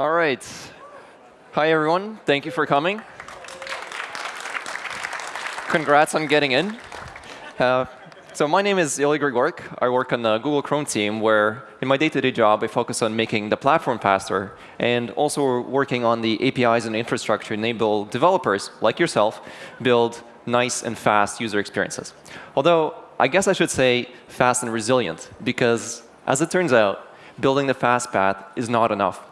All right. Hi, everyone. Thank you for coming. Congrats on getting in. Uh, so my name is Ilya Grigorik. I work on the Google Chrome team, where in my day-to-day -day job, I focus on making the platform faster, and also working on the APIs and infrastructure to enable developers, like yourself, build nice and fast user experiences. Although, I guess I should say fast and resilient, because as it turns out, building the fast path is not enough.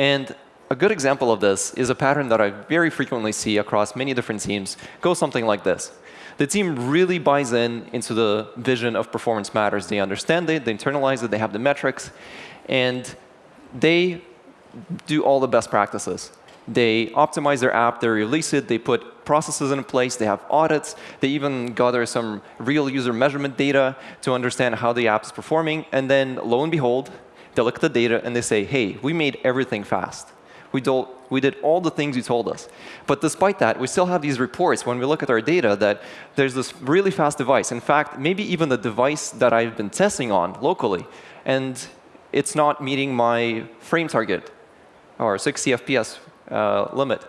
And a good example of this is a pattern that I very frequently see across many different teams go something like this. The team really buys in into the vision of performance matters. They understand it, they internalize it, they have the metrics, and they do all the best practices. They optimize their app, they release it, they put processes in place, they have audits, they even gather some real user measurement data to understand how the app is performing, and then lo and behold, they look at the data and they say, hey, we made everything fast. We, we did all the things you told us. But despite that, we still have these reports when we look at our data that there's this really fast device. In fact, maybe even the device that I've been testing on locally, and it's not meeting my frame target or 60 FPS uh, limit.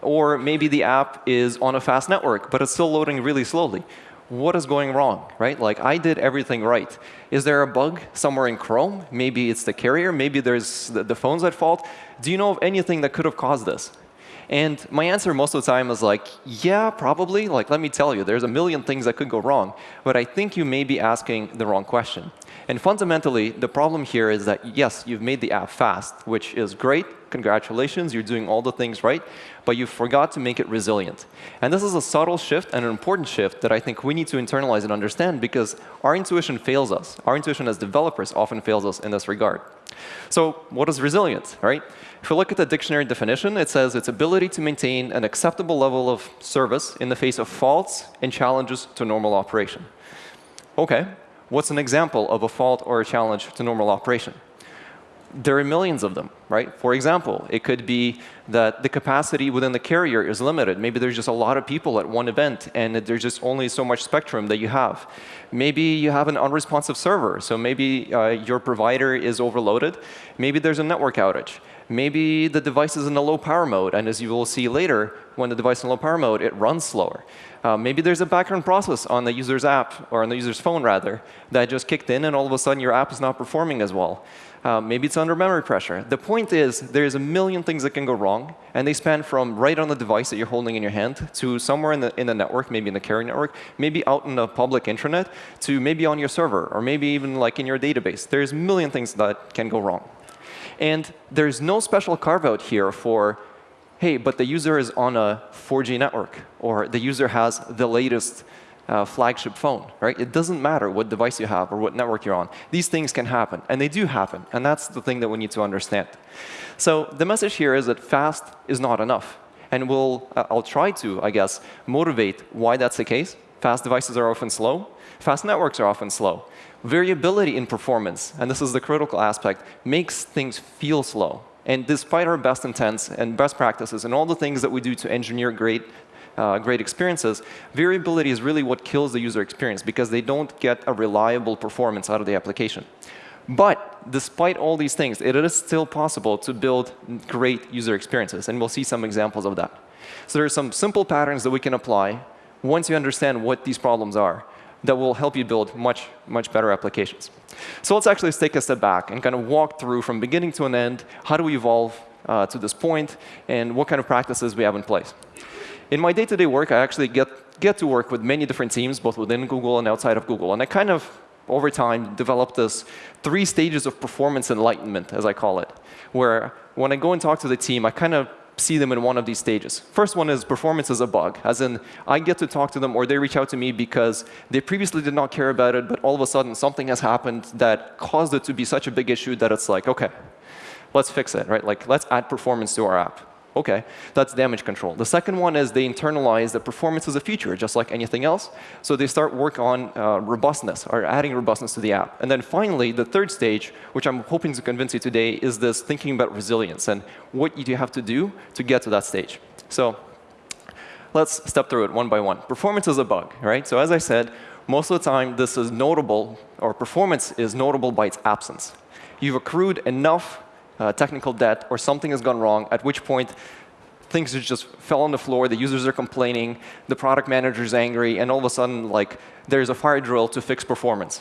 Or maybe the app is on a fast network, but it's still loading really slowly what is going wrong, right? Like, I did everything right. Is there a bug somewhere in Chrome? Maybe it's the carrier. Maybe there's the, the phone's at fault. Do you know of anything that could have caused this? And my answer most of the time is like, yeah, probably. Like, let me tell you, there's a million things that could go wrong. But I think you may be asking the wrong question. And fundamentally, the problem here is that, yes, you've made the app fast, which is great. Congratulations, you're doing all the things right. But you forgot to make it resilient. And this is a subtle shift and an important shift that I think we need to internalize and understand because our intuition fails us. Our intuition as developers often fails us in this regard. So what is resilience, right? If we look at the dictionary definition, it says its ability to maintain an acceptable level of service in the face of faults and challenges to normal operation. OK, what's an example of a fault or a challenge to normal operation? There are millions of them, right? For example, it could be that the capacity within the carrier is limited. Maybe there's just a lot of people at one event, and there's just only so much spectrum that you have. Maybe you have an unresponsive server, so maybe uh, your provider is overloaded. Maybe there's a network outage. Maybe the device is in a low power mode, and as you will see later, when the device is in low power mode, it runs slower. Uh, maybe there's a background process on the user's app, or on the user's phone rather, that just kicked in, and all of a sudden your app is not performing as well. Uh, maybe it's under memory pressure. The point is, there's a million things that can go wrong, and they span from right on the device that you're holding in your hand to somewhere in the, in the network, maybe in the carrier network, maybe out in the public intranet, to maybe on your server, or maybe even like in your database. There's a million things that can go wrong. And there's no special carve-out here for, hey, but the user is on a 4G network, or the user has the latest uh, flagship phone, right? It doesn't matter what device you have or what network you're on. These things can happen, and they do happen. And that's the thing that we need to understand. So the message here is that fast is not enough. And we'll, uh, I'll try to, I guess, motivate why that's the case. Fast devices are often slow. Fast networks are often slow variability in performance, and this is the critical aspect, makes things feel slow. And despite our best intents and best practices and all the things that we do to engineer great, uh, great experiences, variability is really what kills the user experience because they don't get a reliable performance out of the application. But despite all these things, it is still possible to build great user experiences, and we'll see some examples of that. So there are some simple patterns that we can apply once you understand what these problems are that will help you build much, much better applications. So let's actually take a step back and kind of walk through from beginning to an end, how do we evolve uh, to this point, and what kind of practices we have in place. In my day-to-day -day work, I actually get, get to work with many different teams, both within Google and outside of Google. And I kind of, over time, developed this three stages of performance enlightenment, as I call it, where when I go and talk to the team, I kind of see them in one of these stages. First one is performance is a bug, as in I get to talk to them or they reach out to me because they previously did not care about it, but all of a sudden something has happened that caused it to be such a big issue that it's like, OK, let's fix it. right? Like, let's add performance to our app. OK, that's damage control. The second one is they internalize that performance is a feature, just like anything else. So they start work on uh, robustness, or adding robustness to the app. And then finally, the third stage, which I'm hoping to convince you today, is this thinking about resilience and what you have to do to get to that stage. So let's step through it one by one. Performance is a bug, right? So as I said, most of the time, this is notable, or performance is notable by its absence. You've accrued enough uh, technical debt or something has gone wrong, at which point things just fell on the floor, the users are complaining, the product manager is angry, and all of a sudden, like, there's a fire drill to fix performance.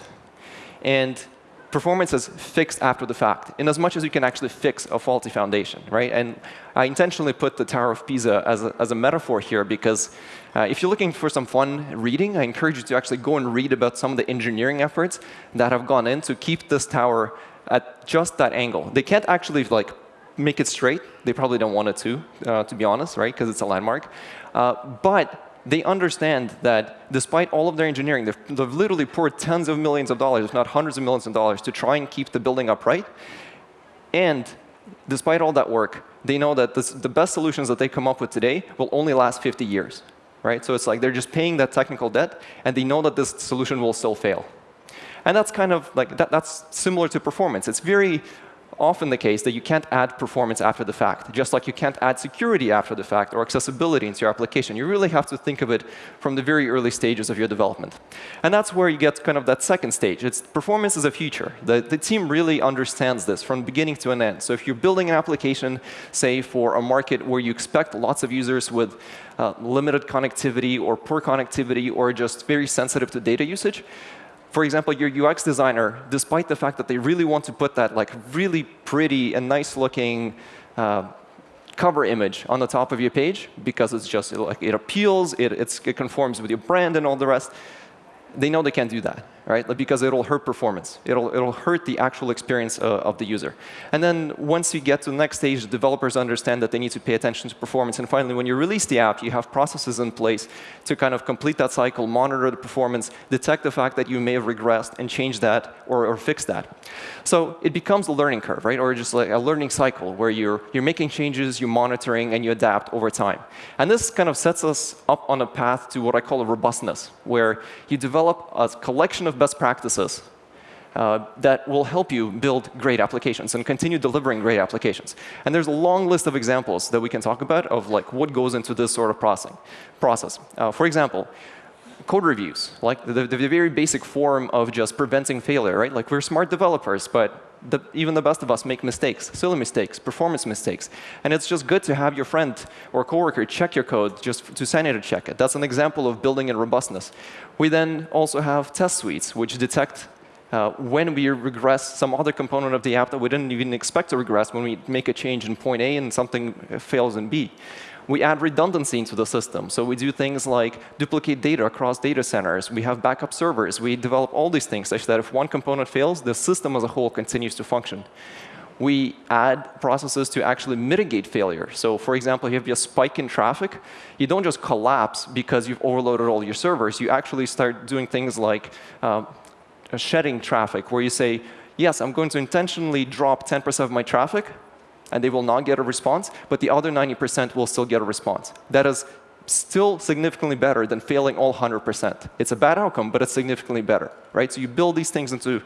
And performance is fixed after the fact, in as much as you can actually fix a faulty foundation, right? And I intentionally put the Tower of Pisa as a, as a metaphor here because uh, if you're looking for some fun reading, I encourage you to actually go and read about some of the engineering efforts that have gone in to keep this tower at just that angle. They can't actually like make it straight. They probably don't want it to, uh, to be honest, right? Because it's a landmark. Uh, but they understand that despite all of their engineering, they've, they've, literally poured tens of millions of dollars, if not hundreds of millions of dollars, to try and keep the building upright. And despite all that work, they know that this, the best solutions that they come up with today will only last 50 years. Right? So it's like they're just paying that technical debt, and they know that this solution will still fail. And that's kind of like that, that's similar to performance. It's very often the case that you can't add performance after the fact, just like you can't add security after the fact or accessibility into your application. You really have to think of it from the very early stages of your development. And that's where you get kind of that second stage. It's performance is a future. The, the team really understands this from beginning to an end. So if you're building an application, say, for a market where you expect lots of users with uh, limited connectivity or poor connectivity or just very sensitive to data usage, for example, your UX designer, despite the fact that they really want to put that like really pretty and nice looking uh, cover image on the top of your page because it's just like it appeals, it, it conforms with your brand and all the rest, they know they can't do that right? Because it'll hurt performance. It'll, it'll hurt the actual experience uh, of the user. And then once you get to the next stage, the developers understand that they need to pay attention to performance. And finally, when you release the app, you have processes in place to kind of complete that cycle, monitor the performance, detect the fact that you may have regressed, and change that or, or fix that. So it becomes a learning curve, right? Or just like a learning cycle where you're, you're making changes, you're monitoring, and you adapt over time. And this kind of sets us up on a path to what I call a robustness, where you develop a collection of of best practices uh, that will help you build great applications and continue delivering great applications. And there's a long list of examples that we can talk about of like what goes into this sort of processing, process. Uh, for example, code reviews, like the, the, very basic form of just preventing failure, right? Like we're smart developers, but the, even the best of us make mistakes, silly mistakes, performance mistakes. And it's just good to have your friend or coworker check your code just to sanity check it. That's an example of building in robustness. We then also have test suites, which detect uh, when we regress some other component of the app that we didn't even expect to regress when we make a change in point A and something fails in B. We add redundancy into the system. So we do things like duplicate data across data centers. We have backup servers. We develop all these things such that if one component fails, the system as a whole continues to function. We add processes to actually mitigate failure. So for example, if you have a spike in traffic, you don't just collapse because you've overloaded all your servers. You actually start doing things like uh, shedding traffic, where you say, yes, I'm going to intentionally drop 10% of my traffic, and they will not get a response, but the other 90% will still get a response. That is still significantly better than failing all 100%. It's a bad outcome, but it's significantly better, right? So you build these things into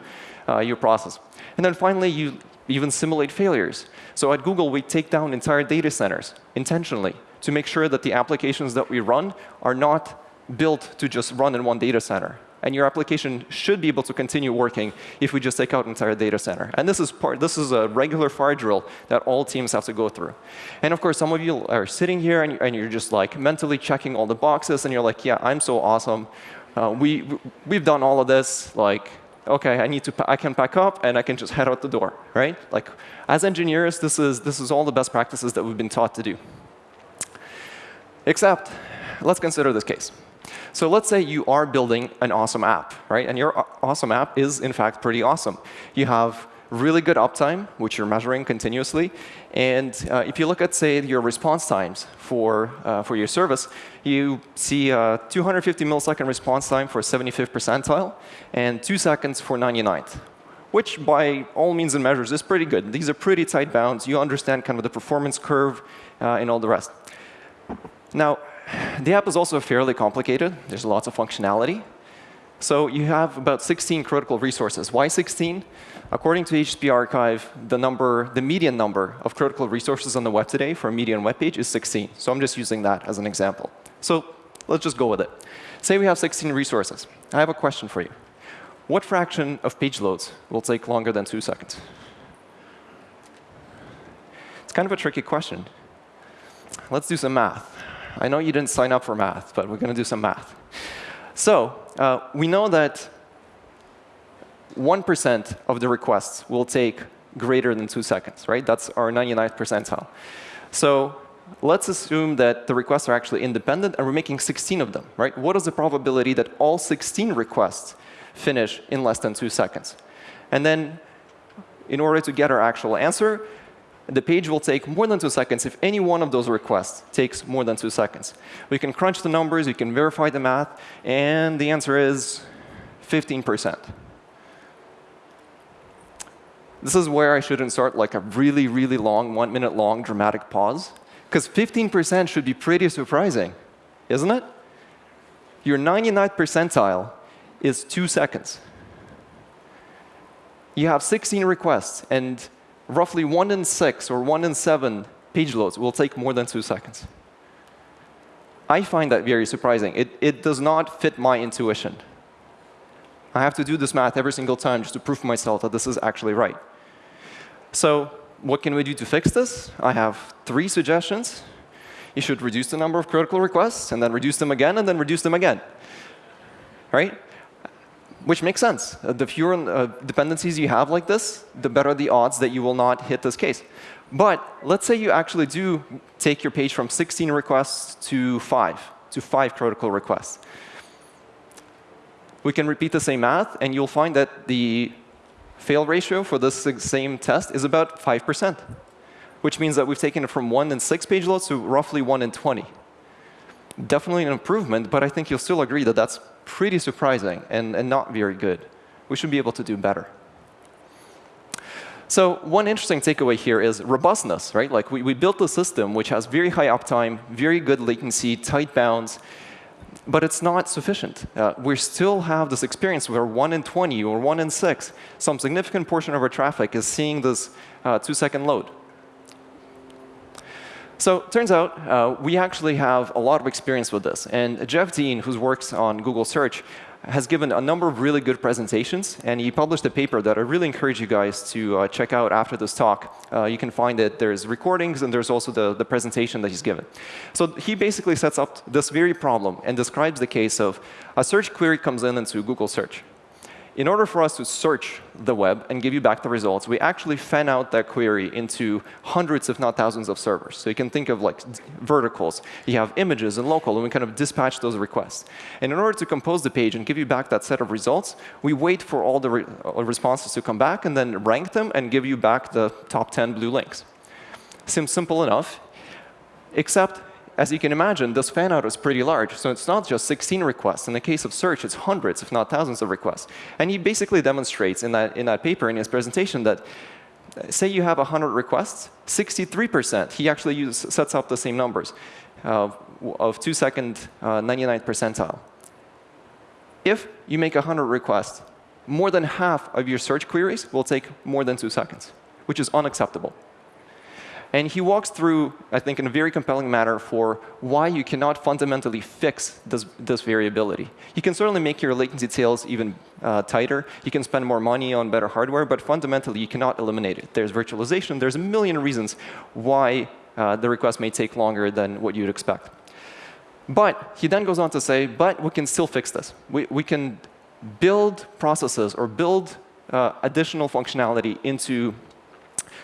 uh, your process. And then finally, you even simulate failures. So at Google, we take down entire data centers intentionally to make sure that the applications that we run are not built to just run in one data center and your application should be able to continue working if we just take out entire data center. And this is part. This is a regular fire drill that all teams have to go through. And of course, some of you are sitting here and, and you're just like mentally checking all the boxes, and you're like, yeah, I'm so awesome. Uh, we we've done all of this. Like, okay, I need to I can pack up and I can just head out the door, right? Like, as engineers, this is this is all the best practices that we've been taught to do. Except, let's consider this case. So let's say you are building an awesome app, right? And your awesome app is, in fact, pretty awesome. You have really good uptime, which you're measuring continuously. And uh, if you look at, say, your response times for, uh, for your service, you see a 250 millisecond response time for 75th percentile and 2 seconds for 99th, which by all means and measures is pretty good. These are pretty tight bounds. You understand kind of the performance curve uh, and all the rest. Now, the app is also fairly complicated. There's lots of functionality. So you have about 16 critical resources. Why 16? According to HTTP archive, the number, the median number of critical resources on the web today for a median web page is 16. So I'm just using that as an example. So let's just go with it. Say we have 16 resources. I have a question for you. What fraction of page loads will take longer than two seconds? It's kind of a tricky question. Let's do some math. I know you didn't sign up for math, but we're going to do some math. So uh, we know that 1% of the requests will take greater than two seconds, right? That's our 99th percentile. So let's assume that the requests are actually independent and we're making 16 of them, right? What is the probability that all 16 requests finish in less than two seconds? And then in order to get our actual answer, the page will take more than two seconds if any one of those requests takes more than two seconds. We can crunch the numbers, we can verify the math, and the answer is 15%. This is where I should insert like a really, really long, one minute long dramatic pause. Because 15% should be pretty surprising, isn't it? Your 99th percentile is two seconds. You have 16 requests, and roughly one in six or one in seven page loads will take more than two seconds. I find that very surprising. It, it does not fit my intuition. I have to do this math every single time just to prove myself that this is actually right. So what can we do to fix this? I have three suggestions. You should reduce the number of critical requests, and then reduce them again, and then reduce them again. Right? Which makes sense. Uh, the fewer uh, dependencies you have like this, the better the odds that you will not hit this case. But let's say you actually do take your page from 16 requests to 5, to 5 critical requests. We can repeat the same math, and you'll find that the fail ratio for this same test is about 5%, which means that we've taken it from 1 in 6 page loads to roughly 1 in 20. Definitely an improvement, but I think you'll still agree that that's pretty surprising and, and not very good. We should be able to do better. So one interesting takeaway here is robustness, right? Like we, we built a system which has very high uptime, very good latency, tight bounds, but it's not sufficient. Uh, we still have this experience where 1 in 20 or 1 in 6, some significant portion of our traffic is seeing this uh, two-second load. So it turns out uh, we actually have a lot of experience with this. And Jeff Dean, who works on Google Search, has given a number of really good presentations, and he published a paper that I really encourage you guys to uh, check out after this talk. Uh, you can find it. There's recordings, and there's also the, the presentation that he's given. So he basically sets up this very problem and describes the case of a search query comes in into Google Search in order for us to search the web and give you back the results, we actually fan out that query into hundreds, if not thousands, of servers. So you can think of like verticals. You have images and local, and we kind of dispatch those requests. And in order to compose the page and give you back that set of results, we wait for all the re uh, responses to come back and then rank them and give you back the top 10 blue links. Seems simple enough, except as you can imagine, this fan out is pretty large. So it's not just 16 requests. In the case of search, it's hundreds, if not thousands of requests. And he basically demonstrates in that, in that paper, in his presentation, that uh, say you have 100 requests, 63%, he actually use, sets up the same numbers uh, of two second uh, 99th percentile. If you make 100 requests, more than half of your search queries will take more than two seconds, which is unacceptable. And he walks through, I think, in a very compelling manner for why you cannot fundamentally fix this, this variability. You can certainly make your latency tails even uh, tighter. You can spend more money on better hardware, but fundamentally, you cannot eliminate it. There's virtualization. There's a million reasons why uh, the request may take longer than what you'd expect. But he then goes on to say, but we can still fix this. We, we can build processes or build uh, additional functionality into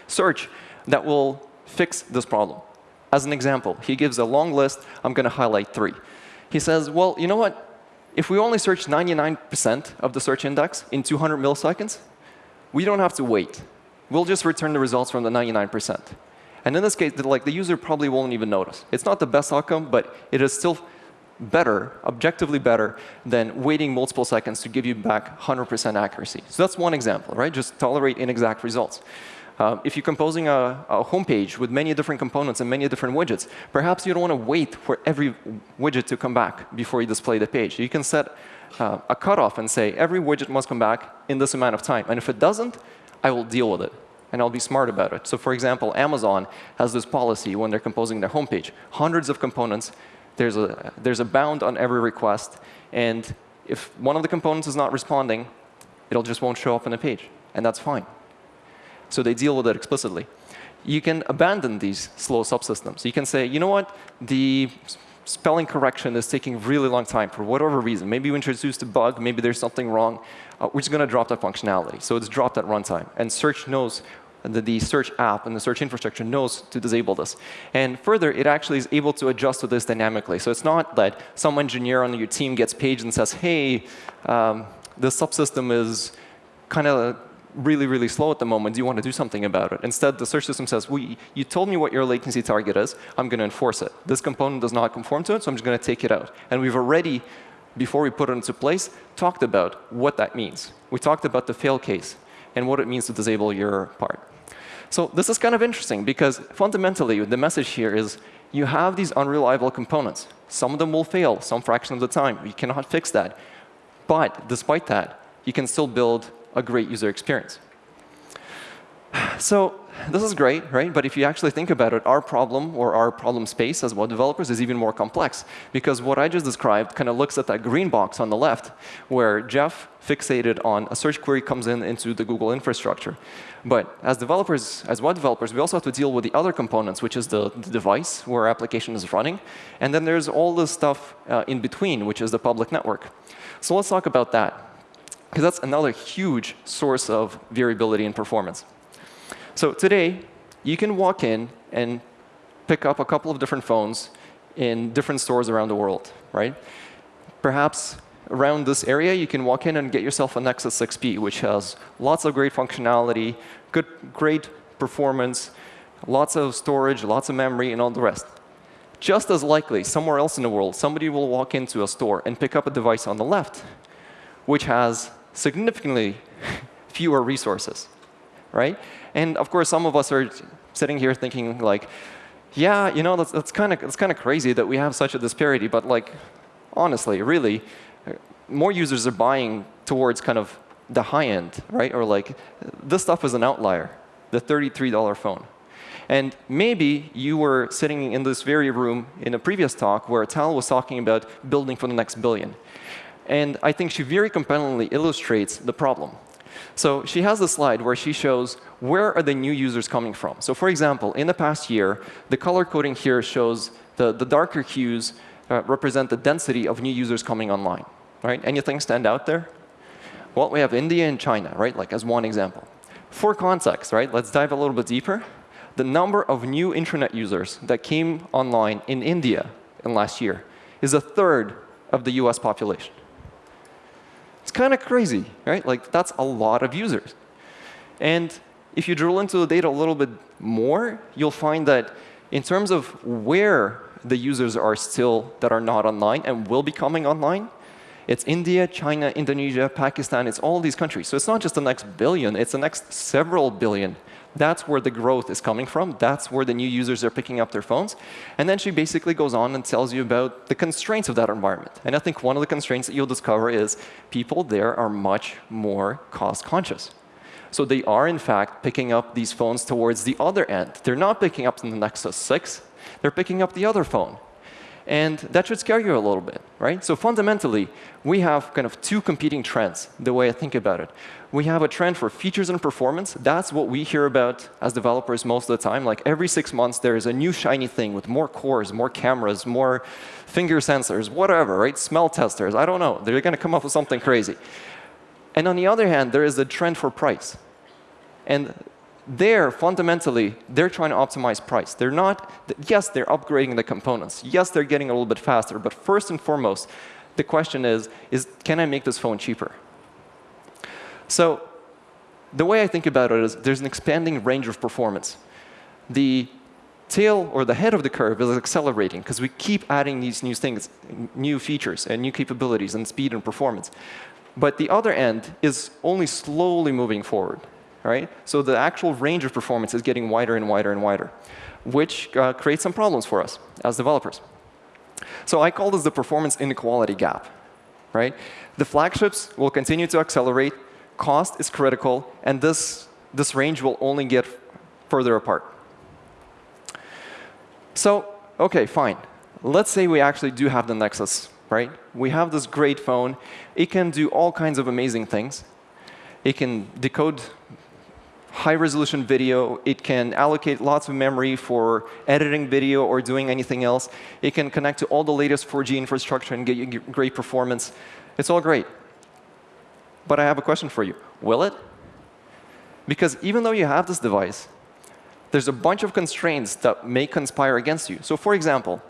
search that will fix this problem. As an example, he gives a long list. I'm going to highlight three. He says, well, you know what? If we only search 99% of the search index in 200 milliseconds, we don't have to wait. We'll just return the results from the 99%. And in this case, like, the user probably won't even notice. It's not the best outcome, but it is still better, objectively better, than waiting multiple seconds to give you back 100% accuracy. So that's one example, right? Just tolerate inexact results. Uh, if you're composing a, a homepage with many different components and many different widgets, perhaps you don't want to wait for every widget to come back before you display the page. You can set uh, a cutoff and say, every widget must come back in this amount of time. And if it doesn't, I will deal with it. And I'll be smart about it. So for example, Amazon has this policy when they're composing their homepage. Hundreds of components. There's a, there's a bound on every request. And if one of the components is not responding, it'll just won't show up on the page. And that's fine. So they deal with it explicitly. you can abandon these slow subsystems. You can say, you know what, the spelling correction is taking really long time for whatever reason. Maybe you introduced a bug, maybe there's something wrong. Uh, we're just going to drop that functionality. So it's dropped at runtime. And search knows the, the search app and the search infrastructure knows to disable this. And further, it actually is able to adjust to this dynamically. So it's not that some engineer on your team gets paged and says, hey, um, the subsystem is kind of really, really slow at the moment. Do you want to do something about it? Instead, the search system says, well, you told me what your latency target is. I'm going to enforce it. This component does not conform to it, so I'm just going to take it out. And we've already, before we put it into place, talked about what that means. We talked about the fail case and what it means to disable your part. So this is kind of interesting, because fundamentally, the message here is you have these unreliable components. Some of them will fail some fraction of the time. You cannot fix that. But despite that, you can still build a great user experience. So this is great, right? But if you actually think about it, our problem or our problem space as web developers is even more complex. Because what I just described kind of looks at that green box on the left, where Jeff fixated on a search query comes in into the Google infrastructure. But as developers, as web developers, we also have to deal with the other components, which is the, the device where our application is running. And then there's all the stuff uh, in between, which is the public network. So let's talk about that because that's another huge source of variability in performance. So today, you can walk in and pick up a couple of different phones in different stores around the world, right? Perhaps around this area, you can walk in and get yourself a Nexus 6P, which has lots of great functionality, good, great performance, lots of storage, lots of memory, and all the rest. Just as likely, somewhere else in the world, somebody will walk into a store and pick up a device on the left, which has significantly fewer resources, right? And of course, some of us are sitting here thinking like, yeah, you know, that's, that's kind of kind of crazy that we have such a disparity. But like, honestly, really, more users are buying towards kind of the high end, right? Or like, this stuff is an outlier, the $33 phone. And maybe you were sitting in this very room in a previous talk where Tal was talking about building for the next billion. And I think she very compellingly illustrates the problem. So she has a slide where she shows where are the new users coming from. So for example, in the past year, the color coding here shows the, the darker hues uh, represent the density of new users coming online. Right? Anything stand out there? Well, we have India and China, right? Like as one example. For context, right? Let's dive a little bit deeper. The number of new internet users that came online in India in last year is a third of the US population. It's kind of crazy, right? Like, that's a lot of users. And if you drill into the data a little bit more, you'll find that in terms of where the users are still that are not online and will be coming online, it's India, China, Indonesia, Pakistan, it's all these countries. So it's not just the next billion, it's the next several billion that's where the growth is coming from. That's where the new users are picking up their phones. And then she basically goes on and tells you about the constraints of that environment. And I think one of the constraints that you'll discover is people there are much more cost conscious. So they are, in fact, picking up these phones towards the other end. They're not picking up the Nexus 6. They're picking up the other phone. And that should scare you a little bit, right? So fundamentally, we have kind of two competing trends, the way I think about it. We have a trend for features and performance. That's what we hear about as developers most of the time. Like every six months, there is a new shiny thing with more cores, more cameras, more finger sensors, whatever, right? Smell testers, I don't know. They're going to come up with something crazy. And on the other hand, there is a trend for price. And there, fundamentally, they're trying to optimize price. They're not, yes, they're upgrading the components. Yes, they're getting a little bit faster. But first and foremost, the question is, is can I make this phone cheaper? So the way I think about it is there's an expanding range of performance. The tail or the head of the curve is accelerating because we keep adding these new things, new features and new capabilities and speed and performance. But the other end is only slowly moving forward right? So the actual range of performance is getting wider and wider and wider, which uh, creates some problems for us as developers. So I call this the performance inequality gap, right? The flagships will continue to accelerate, cost is critical, and this, this range will only get further apart. So, OK, fine. Let's say we actually do have the Nexus, right? We have this great phone. It can do all kinds of amazing things. It can decode high-resolution video. It can allocate lots of memory for editing video or doing anything else. It can connect to all the latest 4G infrastructure and get you great performance. It's all great. But I have a question for you. Will it? Because even though you have this device, there's a bunch of constraints that may conspire against you. So for example,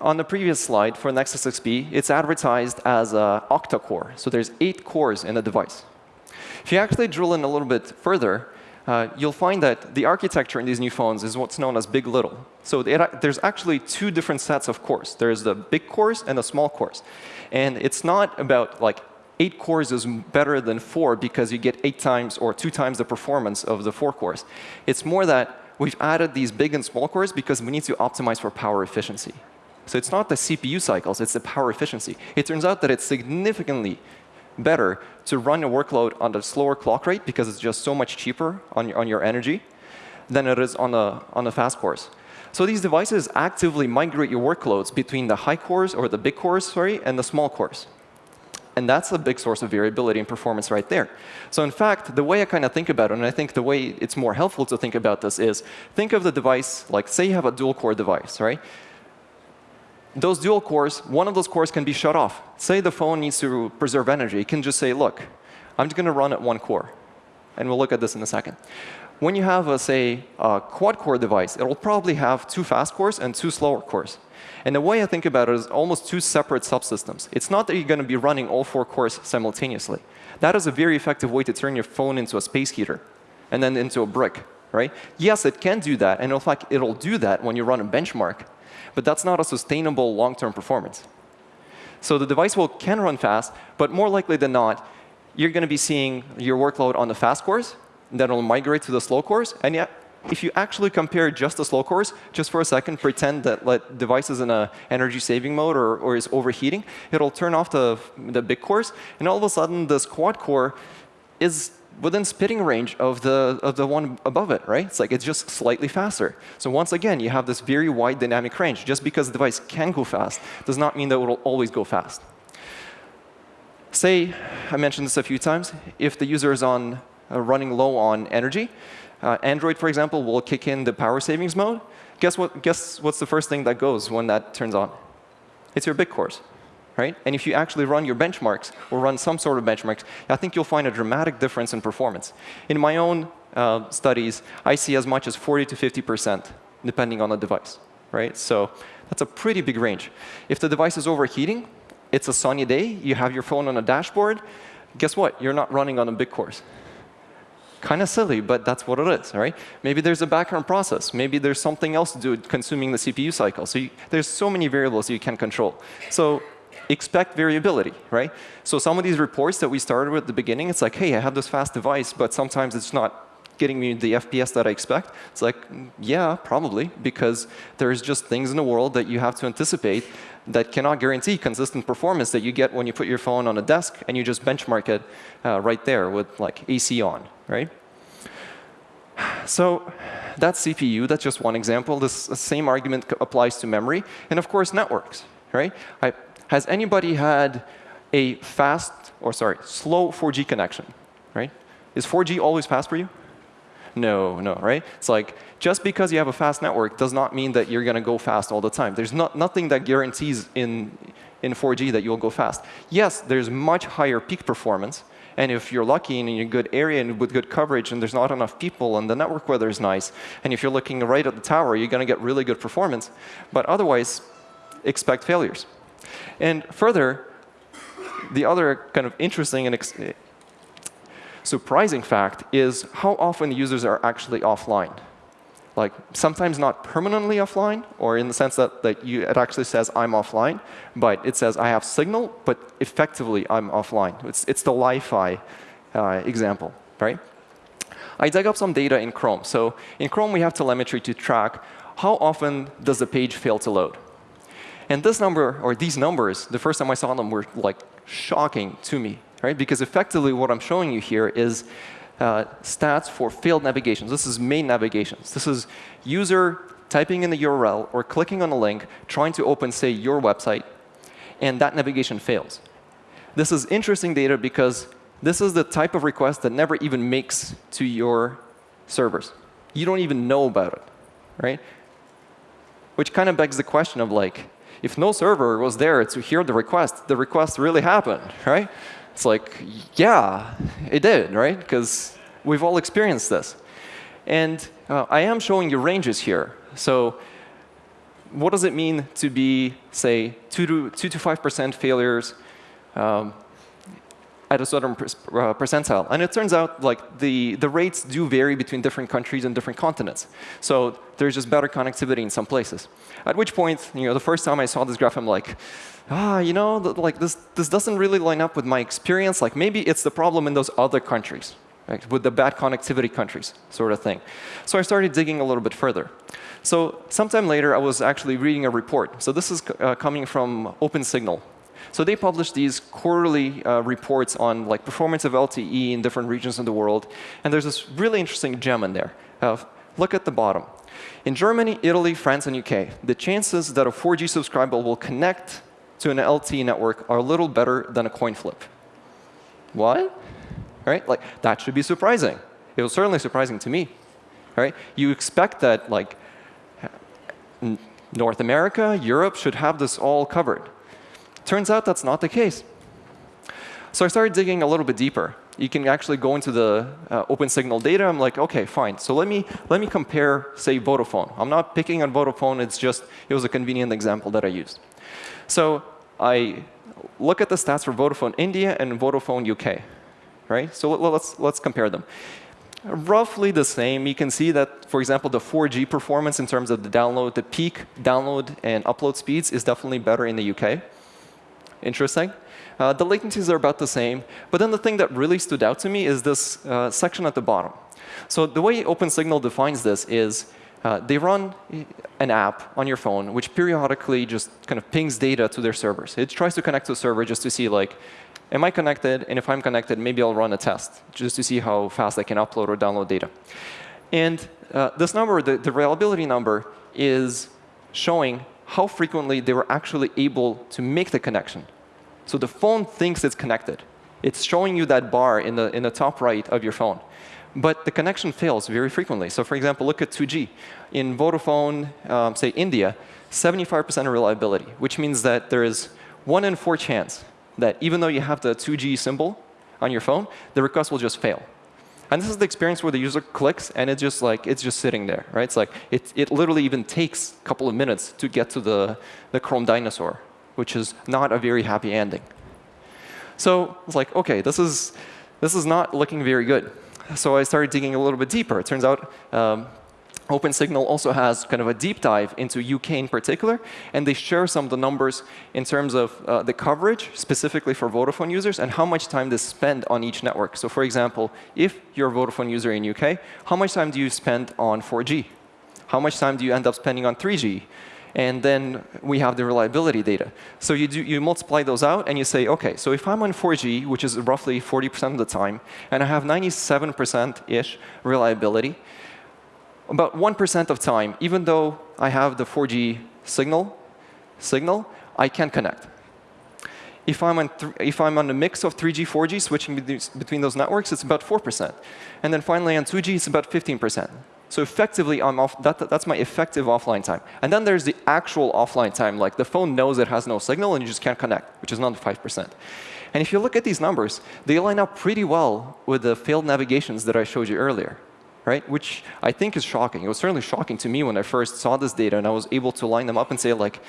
on the previous slide for Nexus 6P, it's advertised as an octa-core. So there's eight cores in the device. If you actually drill in a little bit further, uh, you'll find that the architecture in these new phones is what's known as big little. So it, there's actually two different sets of cores. There's the big cores and the small cores. And it's not about like eight cores is better than four because you get eight times or two times the performance of the four cores. It's more that we've added these big and small cores because we need to optimize for power efficiency. So it's not the CPU cycles, it's the power efficiency. It turns out that it's significantly better to run a workload on a slower clock rate because it's just so much cheaper on your, on your energy than it is on a, on a fast cores. So these devices actively migrate your workloads between the high cores or the big cores, sorry, and the small cores. And that's a big source of variability in performance right there. So in fact, the way I kind of think about it, and I think the way it's more helpful to think about this is, think of the device like, say you have a dual-core device, right? Those dual cores, one of those cores can be shut off. Say the phone needs to preserve energy. It can just say, look, I'm just going to run at one core. And we'll look at this in a second. When you have, a, say, a quad-core device, it will probably have two fast cores and two slower cores. And the way I think about it is almost two separate subsystems. It's not that you're going to be running all four cores simultaneously. That is a very effective way to turn your phone into a space heater and then into a brick. Right? Yes, it can do that, and in fact, it'll do that when you run a benchmark. But that's not a sustainable long-term performance. So the device will can run fast, but more likely than not, you're going to be seeing your workload on the fast cores, then it'll migrate to the slow cores, and yet if you actually compare just the slow cores, just for a second, pretend that let device is in a energy saving mode or, or is overheating, it'll turn off the, the big cores, and all of a sudden this quad core is within spitting range of the, of the one above it, right? It's like it's just slightly faster. So once again, you have this very wide dynamic range. Just because the device can go fast does not mean that it will always go fast. Say, I mentioned this a few times, if the user is on uh, running low on energy, uh, Android, for example, will kick in the power savings mode. Guess, what, guess what's the first thing that goes when that turns on? It's your big cores. Right? And if you actually run your benchmarks or run some sort of benchmarks, I think you'll find a dramatic difference in performance. In my own uh, studies, I see as much as 40 to 50%, depending on the device. Right? So that's a pretty big range. If the device is overheating, it's a sunny day, you have your phone on a dashboard, guess what? You're not running on a big cores kind of silly, but that's what it is, right? Maybe there's a background process. Maybe there's something else to do consuming the CPU cycle. So you, there's so many variables you can control. So expect variability, right? So some of these reports that we started with at the beginning, it's like, hey, I have this fast device, but sometimes it's not getting me the FPS that I expect? It's like, yeah, probably, because there's just things in the world that you have to anticipate that cannot guarantee consistent performance that you get when you put your phone on a desk and you just benchmark it uh, right there with like AC on, right? So that's CPU. That's just one example. This same argument applies to memory. And of course, networks, right? I, has anybody had a fast, or sorry, slow 4G connection, right? Is 4G always fast for you? No, no, right? It's like just because you have a fast network does not mean that you're going to go fast all the time. There's not, nothing that guarantees in, in 4G that you'll go fast. Yes, there's much higher peak performance. And if you're lucky and in a good area and with good coverage and there's not enough people and the network weather is nice, and if you're looking right at the tower, you're going to get really good performance. But otherwise, expect failures. And further, the other kind of interesting and surprising fact is how often users are actually offline. Like sometimes not permanently offline, or in the sense that, that you, it actually says I'm offline, but it says I have signal, but effectively I'm offline. It's, it's the Wi-Fi uh, example, right? I dug up some data in Chrome. So in Chrome, we have telemetry to track how often does the page fail to load. And this number, or these numbers, the first time I saw them were like shocking to me right? Because effectively what I'm showing you here is uh, stats for failed navigations. This is main navigations. This is user typing in the URL or clicking on a link, trying to open, say, your website, and that navigation fails. This is interesting data because This is the type of request that never even makes to your servers. You don't even know about it, right? Which kind of begs the question of like, if no server was there to hear the request, the request really happened, right? It's like, yeah, it did, right? Because we've all experienced this. And uh, I am showing you ranges here. So what does it mean to be, say, 2 to 2 to 5% failures um, at a certain uh, percentile. And it turns out like the, the rates do vary between different countries and different continents. So there's just better connectivity in some places. At which point, you know, the first time I saw this graph, I'm like, ah, you know, like this, this doesn't really line up with my experience. Like maybe it's the problem in those other countries, right? with the bad connectivity countries sort of thing. So I started digging a little bit further. So sometime later, I was actually reading a report. So this is uh, coming from OpenSignal, so they publish these quarterly uh, reports on like performance of LTE in different regions of the world. And there's this really interesting gem in there. Uh, look at the bottom. In Germany, Italy, France, and UK, the chances that a 4G subscriber will connect to an LTE network are a little better than a coin flip. What? Right? Like that should be surprising. It was certainly surprising to me. Right? You expect that like North America, Europe should have this all covered. Turns out that's not the case. So I started digging a little bit deeper. You can actually go into the uh, OpenSignal data. I'm like, OK, fine. So let me, let me compare, say, Vodafone. I'm not picking on Vodafone. It's just it was a convenient example that I used. So I look at the stats for Vodafone India and Vodafone UK. Right? So let's, let's compare them. Roughly the same. You can see that, for example, the 4G performance in terms of the download, the peak download and upload speeds is definitely better in the UK. Interesting. Uh, the latencies are about the same. But then the thing that really stood out to me is this uh, section at the bottom. So the way OpenSignal defines this is uh, they run an app on your phone which periodically just kind of pings data to their servers. It tries to connect to a server just to see like, am I connected? And if I'm connected, maybe I'll run a test just to see how fast I can upload or download data. And uh, this number, the, the reliability number, is showing how frequently they were actually able to make the connection. So the phone thinks it's connected. It's showing you that bar in the, in the top right of your phone. But the connection fails very frequently. So for example, look at 2G. In Vodafone, um, say India, 75% reliability, which means that there is one in four chance that even though you have the 2G symbol on your phone, the request will just fail. And this is the experience where the user clicks and it's just like it's just sitting there, right? It's like it, it literally even takes a couple of minutes to get to the, the Chrome dinosaur which is not a very happy ending. So it's like, OK, this is, this is not looking very good. So I started digging a little bit deeper. It turns out um, OpenSignal also has kind of a deep dive into UK in particular, and they share some of the numbers in terms of uh, the coverage, specifically for Vodafone users, and how much time they spend on each network. So for example, if you're a Vodafone user in UK, how much time do you spend on 4G? How much time do you end up spending on 3G? And then we have the reliability data. So you, do, you multiply those out, and you say, OK, so if I'm on 4G, which is roughly 40% of the time, and I have 97%-ish reliability, about 1% of time, even though I have the 4G signal, signal, I can connect. If I'm, on if I'm on a mix of 3G, 4G, switching between those networks, it's about 4%. And then finally on 2G, it's about 15%. So effectively, I'm off, that, that's my effective offline time. And then there's the actual offline time, like the phone knows it has no signal and you just can't connect, which is not 5%. And if you look at these numbers, they line up pretty well with the failed navigations that I showed you earlier, right? Which I think is shocking. It was certainly shocking to me when I first saw this data and I was able to line them up and say, like,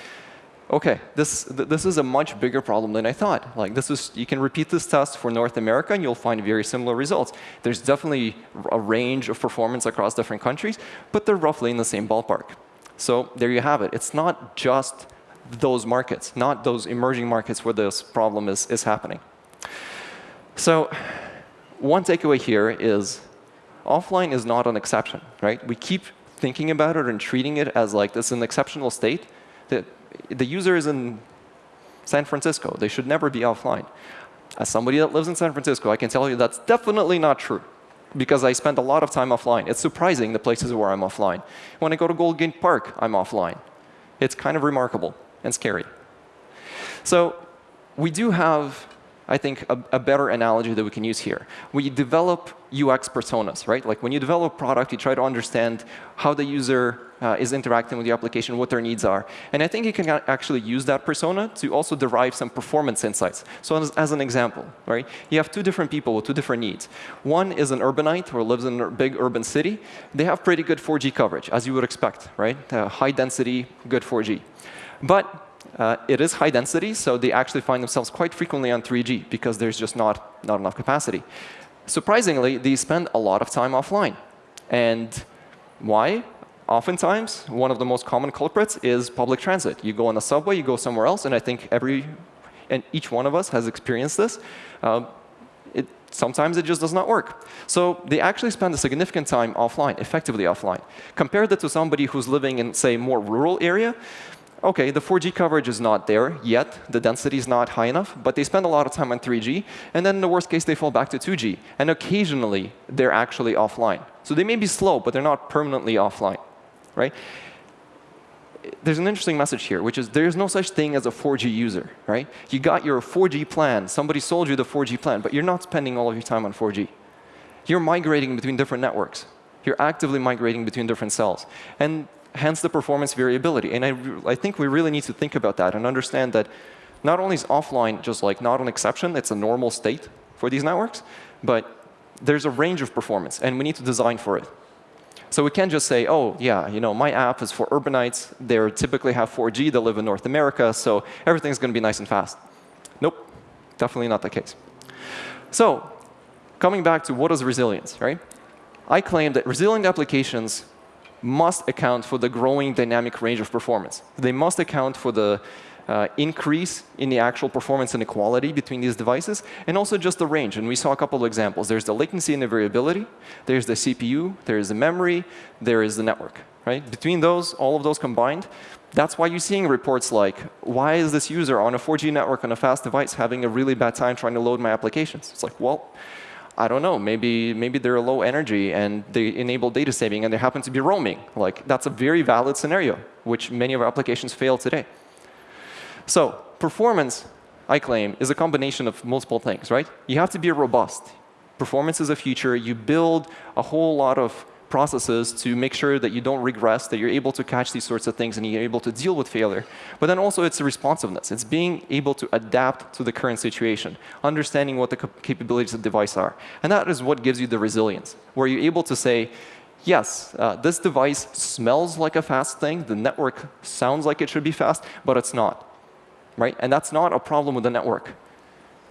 OK, this, this is a much bigger problem than I thought. Like this is, you can repeat this test for North America, and you'll find very similar results. There's definitely a range of performance across different countries, but they're roughly in the same ballpark. So there you have it. It's not just those markets, not those emerging markets where this problem is, is happening. So one takeaway here is offline is not an exception. right? We keep thinking about it and treating it as like this is an exceptional state that the user is in San Francisco. They should never be offline. As somebody that lives in San Francisco, I can tell you that's definitely not true because I spend a lot of time offline. It's surprising the places where I'm offline. When I go to Golden Gate Park, I'm offline. It's kind of remarkable and scary. So we do have I think, a, a, better analogy that we can use here. We develop UX personas, right? Like when you develop a product, you try to understand how the user uh, is interacting with the application, what their needs are. And I think you can actually use that persona to also derive some performance insights. So as, as, an example, right? You have two different people with two different needs. One is an urbanite who lives in a big urban city. They have pretty good 4G coverage, as you would expect, right? Uh, high density, good 4G. But uh, it is high density, so they actually find themselves quite frequently on 3G because there's just not, not enough capacity. Surprisingly, they spend a lot of time offline. And why? Oftentimes, one of the most common culprits is public transit. You go on the subway, you go somewhere else, and I think every and each one of us has experienced this. Uh, it, sometimes it just does not work. So they actually spend a significant time offline, effectively offline. Compare that to somebody who's living in, say, more rural area OK, the 4G coverage is not there yet. The density is not high enough. But they spend a lot of time on 3G. And then in the worst case, they fall back to 2G. And occasionally, they're actually offline. So they may be slow, but they're not permanently offline. Right? There's an interesting message here, which is there's no such thing as a 4G user. right? You got your 4G plan. Somebody sold you the 4G plan. But you're not spending all of your time on 4G. You're migrating between different networks. You're actively migrating between different cells. And hence the performance variability. And I, I think we really need to think about that and understand that not only is offline just like not an exception, it's a normal state for these networks, but there's a range of performance, and we need to design for it. So we can't just say, oh, yeah, you know, my app is for urbanites. They typically have 4G. They live in North America, so everything's going to be nice and fast. Nope, definitely not the case. So coming back to what is resilience, right? I claim that resilient applications must account for the growing dynamic range of performance. They must account for the uh, increase in the actual performance inequality between these devices, and also just the range. And we saw a couple of examples. There's the latency and the variability. There's the CPU. There's the memory. There is the network. Right? Between those, all of those combined, that's why you're seeing reports like, why is this user on a 4G network on a fast device having a really bad time trying to load my applications? It's like, well, I don't know, maybe, maybe they're low energy and they enable data saving and they happen to be roaming. Like, that's a very valid scenario, which many of our applications fail today. So performance, I claim, is a combination of multiple things, right? You have to be robust. Performance is a feature. You build a whole lot of processes to make sure that you don't regress, that you're able to catch these sorts of things and you're able to deal with failure. But then also it's responsiveness. It's being able to adapt to the current situation, understanding what the capabilities of the device are. And that is what gives you the resilience, where you're able to say, yes, uh, this device smells like a fast thing. The network sounds like it should be fast, but it's not. Right? And that's not a problem with the network.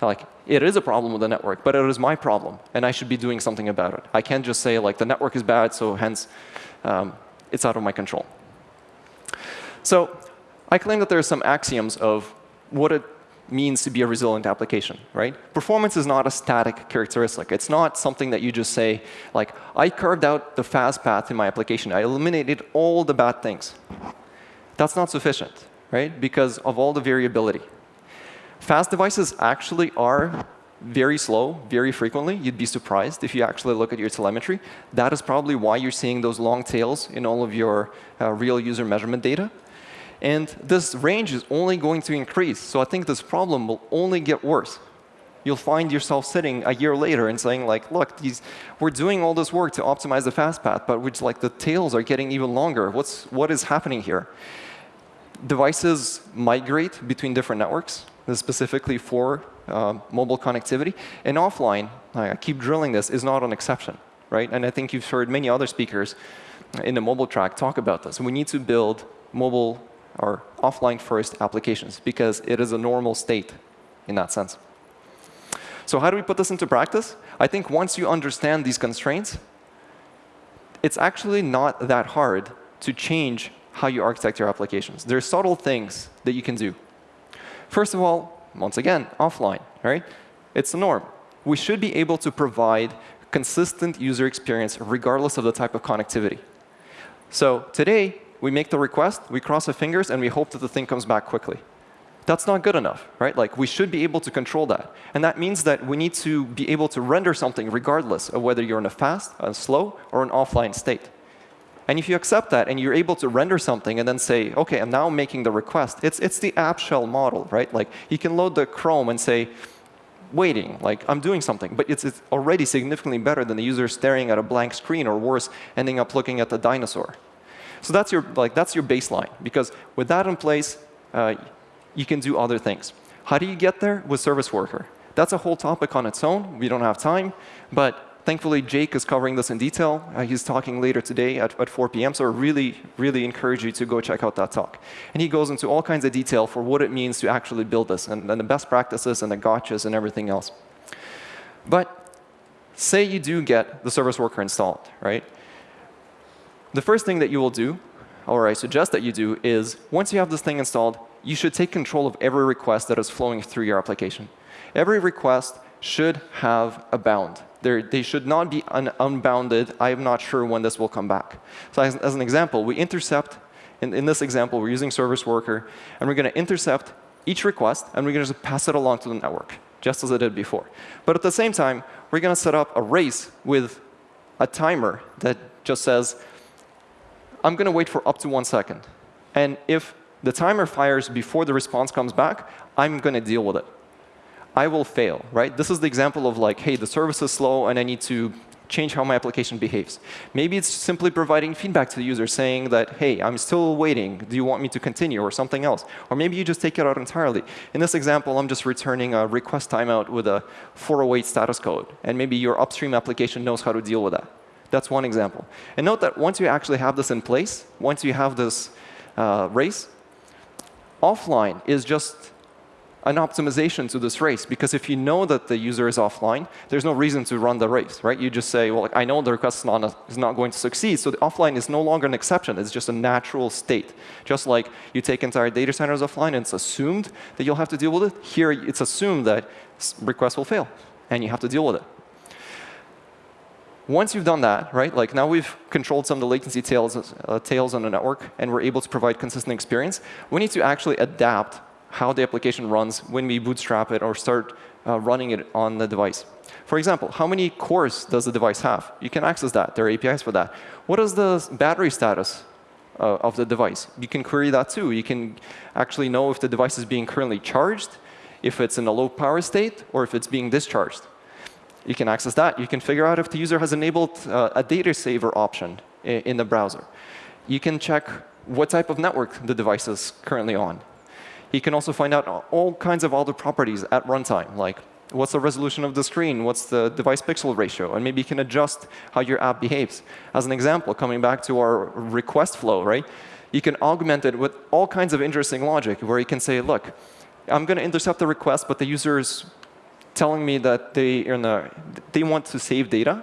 Like, it is a problem with the network, but it is my problem, and I should be doing something about it. I can't just say, like, the network is bad, so hence um, it's out of my control. So I claim that there are some axioms of what it means to be a resilient application, right? Performance is not a static characteristic. It's not something that you just say, like, I carved out the fast path in my application. I eliminated all the bad things. That's not sufficient, right? Because of all the variability. Fast devices actually are very slow very frequently. You'd be surprised if you actually look at your telemetry. That is probably why you're seeing those long tails in all of your uh, real user measurement data. And this range is only going to increase. So I think this problem will only get worse. You'll find yourself sitting a year later and saying, like, look, these, we're doing all this work to optimize the fast path, but which, like, the tails are getting even longer. What's, what is happening here? Devices migrate between different networks specifically for uh, mobile connectivity. And offline, I keep drilling this, is not an exception. right? And I think you've heard many other speakers in the mobile track talk about this. We need to build mobile or offline first applications because it is a normal state in that sense. So how do we put this into practice? I think once you understand these constraints, it's actually not that hard to change how you architect your applications. There are subtle things that you can do. First of all, once again, offline, right? It's the norm. We should be able to provide consistent user experience regardless of the type of connectivity. So today, we make the request, we cross our fingers, and we hope that the thing comes back quickly. That's not good enough, right? Like, we should be able to control that. And that means that we need to be able to render something regardless of whether you're in a fast, a slow, or an offline state. And if you accept that and you're able to render something and then say, OK, I'm now making the request, it's, it's the app shell model, right? Like you can load the Chrome and say, waiting, like I'm doing something. But it's, it's already significantly better than the user staring at a blank screen or worse, ending up looking at the dinosaur. So that's your, like, that's your baseline. Because with that in place, uh, you can do other things. How do you get there? With Service Worker. That's a whole topic on its own. We don't have time. But Thankfully, Jake is covering this in detail. Uh, he's talking later today at, at 4 p.m., so I really, really encourage you to go check out that talk. And he goes into all kinds of detail for what it means to actually build this, and, and the best practices and the gotchas and everything else. But say you do get the service worker installed, right? The first thing that you will do, or I suggest that you do, is once you have this thing installed, you should take control of every request that is flowing through your application. Every request should have a bound. They're, they should not be un unbounded. I am not sure when this will come back. So as, as an example, we intercept, in, in this example, we're using service worker, and we're going to intercept each request, and we're going to just pass it along to the network, just as I did before. But at the same time, we're going to set up a race with a timer that just says, I'm going to wait for up to one second. And if the timer fires before the response comes back, I'm going to deal with it. I will fail, right? This is the example of like, hey, the service is slow and I need to change how my application behaves. Maybe it's simply providing feedback to the user saying that, hey, I'm still waiting. Do you want me to continue or something else? Or maybe you just take it out entirely. In this example, I'm just returning a request timeout with a 408 status code. And maybe your upstream application knows how to deal with that. That's one example. And note that once you actually have this in place, once you have this uh, race, offline is just an optimization to this race. Because if you know that the user is offline, there's no reason to run the race, right? You just say, well, I know the request is not, a, is not going to succeed. So the offline is no longer an exception. It's just a natural state. Just like you take entire data centers offline and it's assumed that you'll have to deal with it. Here, it's assumed that requests will fail, and you have to deal with it. Once you've done that, right, like now we've controlled some of the latency tails, uh, tails on the network, and we're able to provide consistent experience, we need to actually adapt how the application runs when we bootstrap it or start uh, running it on the device. For example, how many cores does the device have? You can access that. There are APIs for that. What is the battery status uh, of the device? You can query that too. You can actually know if the device is being currently charged, if it's in a low power state, or if it's being discharged. You can access that. You can figure out if the user has enabled uh, a data saver option in the browser. You can check what type of network the device is currently on. He can also find out all kinds of other properties at runtime, like what's the resolution of the screen, what's the device pixel ratio, and maybe you can adjust how your app behaves. As an example, coming back to our request flow, right? You can augment it with all kinds of interesting logic where you can say, look, I'm going to intercept the request, but the user is telling me that they, a, they want to save data.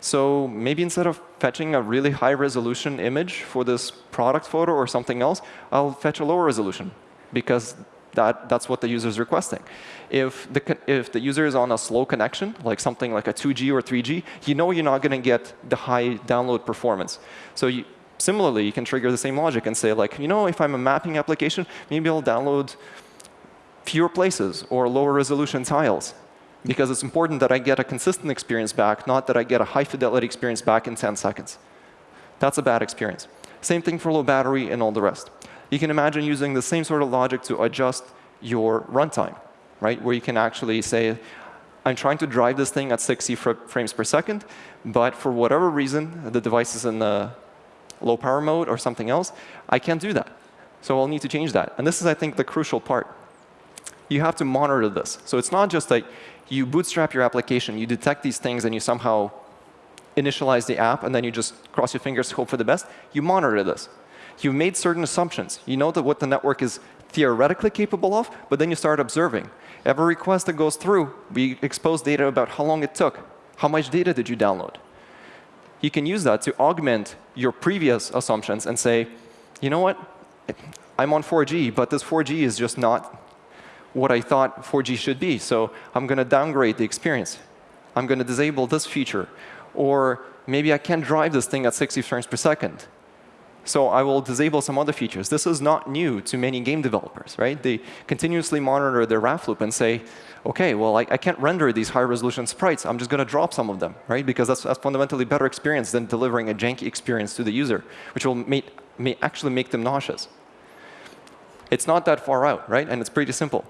So maybe instead of fetching a really high resolution image for this product photo or something else, I'll fetch a lower resolution because that, that's what the user is requesting. If the, if the user is on a slow connection, like something like a 2G or 3G, you know you're not going to get the high download performance. So you, similarly, you can trigger the same logic and say, like, you know, if I'm a mapping application, maybe I'll download fewer places or lower resolution tiles. Because it's important that I get a consistent experience back, not that I get a high fidelity experience back in 10 seconds. That's a bad experience. Same thing for low battery and all the rest you can imagine using the same sort of logic to adjust your runtime, right? Where you can actually say, I'm trying to drive this thing at 60 frames per second, but for whatever reason, the device is in the low power mode or something else, I can't do that. So I'll need to change that. And this is, I think, the crucial part. You have to monitor this. So it's not just like you bootstrap your application, you detect these things, and you somehow initialize the app, and then you just cross your fingers, hope for the best. You monitor this you made certain assumptions. You know that what the network is theoretically capable of, but then you start observing. Every request that goes through, we expose data about how long it took. How much data did you download? You can use that to augment your previous assumptions and say, you know what? I'm on 4G, but this 4G is just not what I thought 4G should be. So I'm going to downgrade the experience. I'm going to disable this feature. Or maybe I can't drive this thing at 60 frames per second. So I will disable some other features. This is not new to many game developers, right? They continuously monitor their RAF loop and say, OK, well, I, I can't render these high-resolution sprites. I'm just going to drop some of them, right? Because that's a fundamentally better experience than delivering a janky experience to the user, which will make, may actually make them nauseous. It's not that far out, right? And it's pretty simple.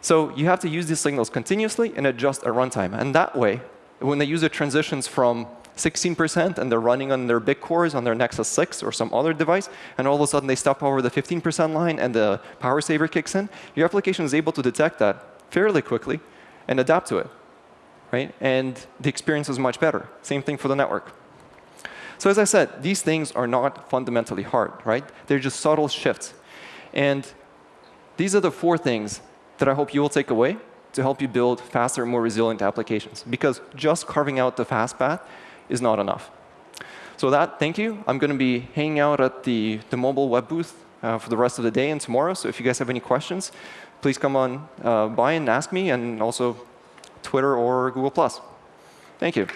So you have to use these signals continuously and adjust at runtime. And that way, when the user transitions from 16% and they're running on their big cores on their Nexus 6 or some other device, and all of a sudden they step over the 15% line and the power saver kicks in, your application is able to detect that fairly quickly and adapt to it. Right? And the experience is much better. Same thing for the network. So as I said, these things are not fundamentally hard. right? They're just subtle shifts. And these are the four things that I hope you will take away to help you build faster, more resilient applications. Because just carving out the fast path is not enough. So that, thank you. I'm going to be hanging out at the, the mobile web booth uh, for the rest of the day and tomorrow. So if you guys have any questions, please come on uh, by and ask me, and also Twitter or Google+. Thank you.